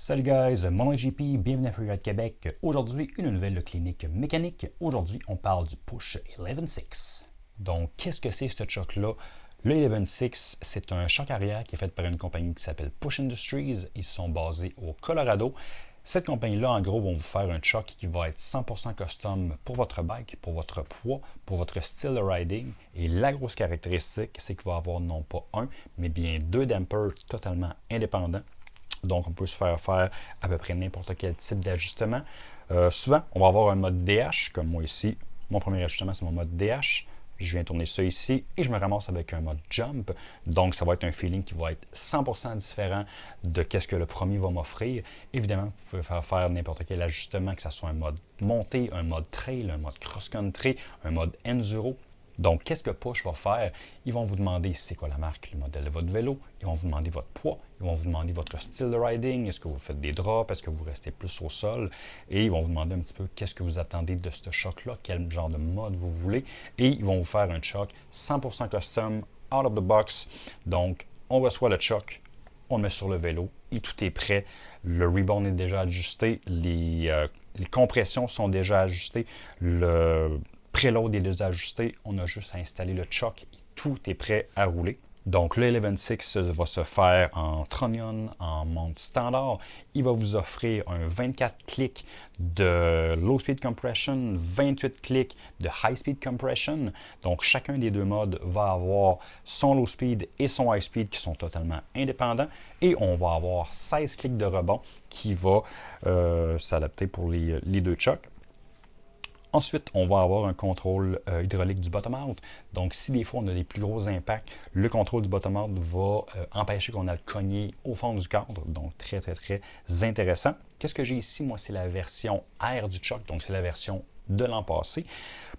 Salut guys, mon nom est JP, bienvenue à Freeride Québec. Aujourd'hui, une nouvelle clinique mécanique. Aujourd'hui, on parle du Push 11.6. Donc, qu'est-ce que c'est ce choc-là? Le 11.6, c'est un choc arrière qui est fait par une compagnie qui s'appelle Push Industries. Ils sont basés au Colorado. Cette compagnie-là, en gros, va vous faire un choc qui va être 100% custom pour votre bike, pour votre poids, pour votre style de riding. Et la grosse caractéristique, c'est qu'il va avoir non pas un, mais bien deux dampers totalement indépendants donc, on peut se faire faire à peu près n'importe quel type d'ajustement. Euh, souvent, on va avoir un mode DH, comme moi ici. Mon premier ajustement, c'est mon mode DH. Je viens tourner ça ici et je me ramasse avec un mode jump. Donc, ça va être un feeling qui va être 100% différent de ce que le premier va m'offrir. Évidemment, vous pouvez faire faire n'importe quel ajustement, que ce soit un mode montée, un mode trail, un mode cross-country, un mode enduro. Donc, qu'est-ce que Push va faire? Ils vont vous demander c'est quoi la marque, le modèle de votre vélo. Ils vont vous demander votre poids. Ils vont vous demander votre style de riding. Est-ce que vous faites des drops? Est-ce que vous restez plus au sol? Et ils vont vous demander un petit peu qu'est-ce que vous attendez de ce choc-là, quel genre de mode vous voulez. Et ils vont vous faire un choc 100% custom, out of the box. Donc, on reçoit le choc, on le met sur le vélo et tout est prêt. Le rebound est déjà ajusté, les, euh, compressions sont déjà ajustées, le préload est déjà ajusté, on a juste à installer le choc et tout est prêt à rouler. Donc le 11.6 va se faire en Tronion, en monte standard. Il va vous offrir un 24 clics de low speed compression, 28 clics de high speed compression. Donc chacun des deux modes va avoir son low speed et son high speed qui sont totalement indépendants. Et on va avoir 16 clics de rebond qui va euh, s'adapter pour les, les deux chocs. Ensuite, on va avoir un contrôle euh, hydraulique du bottom-out. Donc, si des fois on a des plus gros impacts, le contrôle du bottom-out va euh, empêcher qu'on a le cogné au fond du cadre. Donc, très, très, très intéressant. Qu'est-ce que j'ai ici? Moi, c'est la version R du choc. Donc, c'est la version de l'an passé.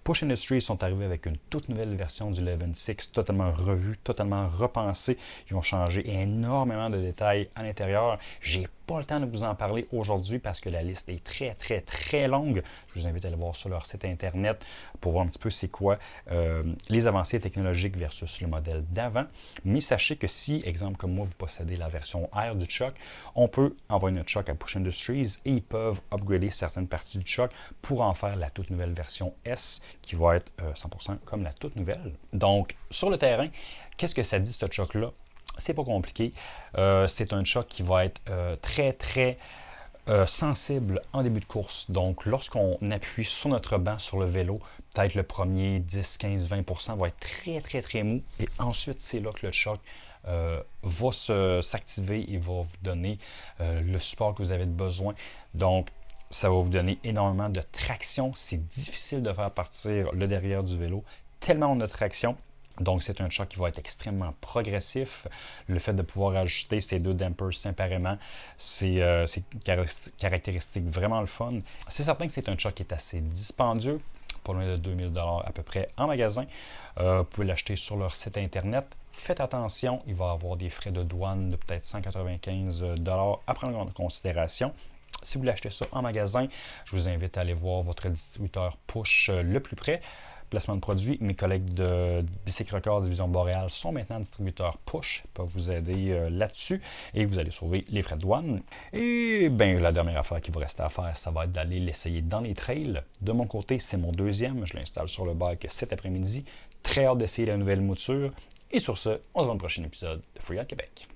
Push Industries sont arrivés avec une toute nouvelle version du 11.6, totalement revue, totalement repensée. Ils ont changé énormément de détails à l'intérieur. J'ai pas le temps de vous en parler aujourd'hui parce que la liste est très, très, très longue. Je vous invite à aller voir sur leur site internet pour voir un petit peu c'est quoi euh, les avancées technologiques versus le modèle d'avant. Mais sachez que si, exemple comme moi, vous possédez la version R du choc, on peut envoyer notre choc à Push Industries et ils peuvent upgrader certaines parties du choc pour en faire la toute nouvelle version S qui va être 100% euh, comme la toute nouvelle. Donc, sur le terrain, qu'est-ce que ça dit ce choc-là? c'est pas compliqué. Euh, c'est un choc qui va être euh, très, très sensible en début de course. Donc, lorsqu'on appuie sur notre banc sur le vélo, peut-être le premier 10, 15, 20% va être très, très, très mou. Et ensuite, c'est là que le choc va s'activer et va vous donner le support que vous avez besoin. Donc, ça va vous donner énormément de traction. C'est difficile de faire partir le derrière du vélo, tellement on a de traction. Donc, c'est un choc qui va être extrêmement progressif. Le fait de pouvoir ajouter ces deux dampers séparément, c'est euh, caractéristique vraiment le fun. C'est certain que c'est un choc qui est assez dispendieux, pas loin de 2000 à peu près en magasin. Euh, vous pouvez l'acheter sur leur site internet. Faites attention, il va avoir des frais de douane de peut-être 195 à prendre en considération. Si vous l'achetez ça en magasin, je vous invite à aller voir votre distributeur push euh, le plus près placement de produits. Mes collègues de Bicycle Records Division Boréal sont maintenant distributeurs push, peuvent vous aider euh, là-dessus et vous allez sauver les frais de douane. Et bien, la dernière affaire qui vous reste à faire, ça va être d'aller l'essayer dans les trails. De mon côté, c'est mon deuxième, je l'installe sur le bike cet après-midi. Très hâte d'essayer la nouvelle mouture. Et sur ce, on se voit dans le prochain épisode de Free Québec.